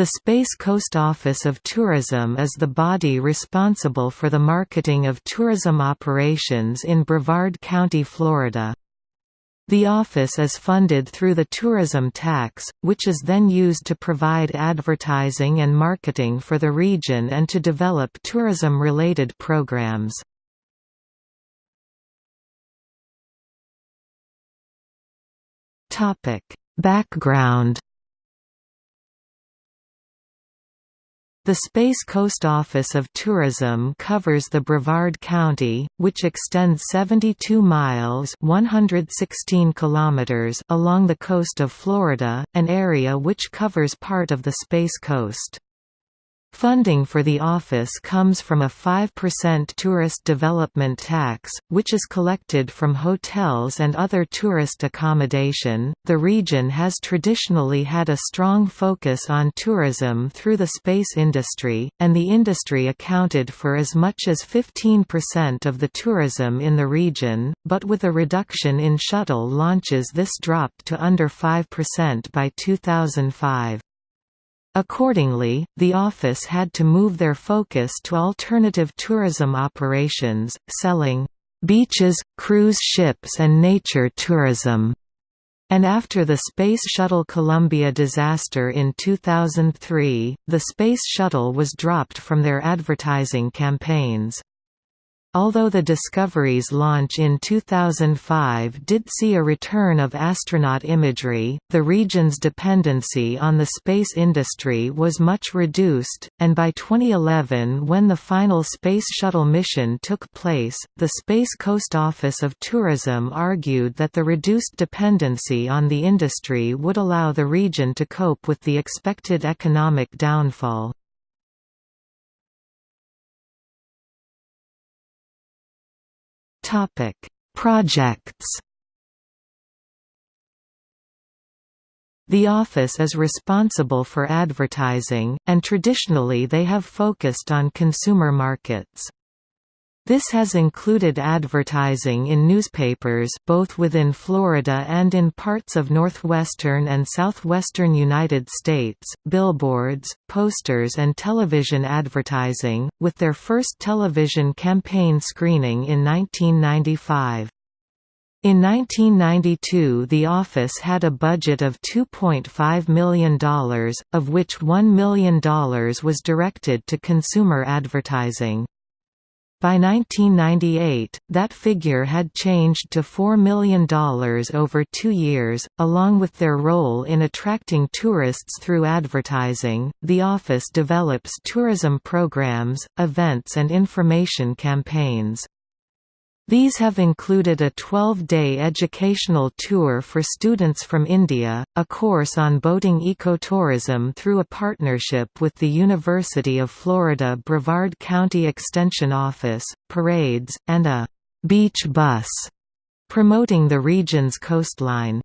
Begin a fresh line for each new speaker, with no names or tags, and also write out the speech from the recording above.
The Space Coast Office of Tourism is the body responsible for the marketing of tourism operations in Brevard County, Florida. The office is funded through the tourism tax, which is then used to provide advertising and marketing for the region and to develop tourism-related programs. Background The Space Coast Office of Tourism covers the Brevard County, which extends 72 miles 116 kilometers along the coast of Florida, an area which covers part of the Space Coast. Funding for the office comes from a 5% tourist development tax, which is collected from hotels and other tourist accommodation. The region has traditionally had a strong focus on tourism through the space industry, and the industry accounted for as much as 15% of the tourism in the region, but with a reduction in shuttle launches, this dropped to under 5% by 2005. Accordingly, the office had to move their focus to alternative tourism operations, selling beaches, cruise ships and nature tourism. And after the Space Shuttle Columbia disaster in 2003, the Space Shuttle was dropped from their advertising campaigns. Although the Discovery's launch in 2005 did see a return of astronaut imagery, the region's dependency on the space industry was much reduced, and by 2011 when the final Space Shuttle mission took place, the Space Coast Office of Tourism argued that the reduced dependency on the industry would allow the region to cope with the expected economic downfall. Topic: Projects. The office is responsible for advertising, and traditionally they have focused on consumer markets. This has included advertising in newspapers both within Florida and in parts of northwestern and southwestern United States, billboards, posters and television advertising, with their first television campaign screening in 1995. In 1992 the office had a budget of $2.5 million, of which $1 million was directed to consumer advertising. By 1998, that figure had changed to $4 million over two years. Along with their role in attracting tourists through advertising, the office develops tourism programs, events, and information campaigns. These have included a 12-day educational tour for students from India, a course on boating ecotourism through a partnership with the University of Florida Brevard County Extension Office, parades, and a «beach bus» promoting the region's coastline.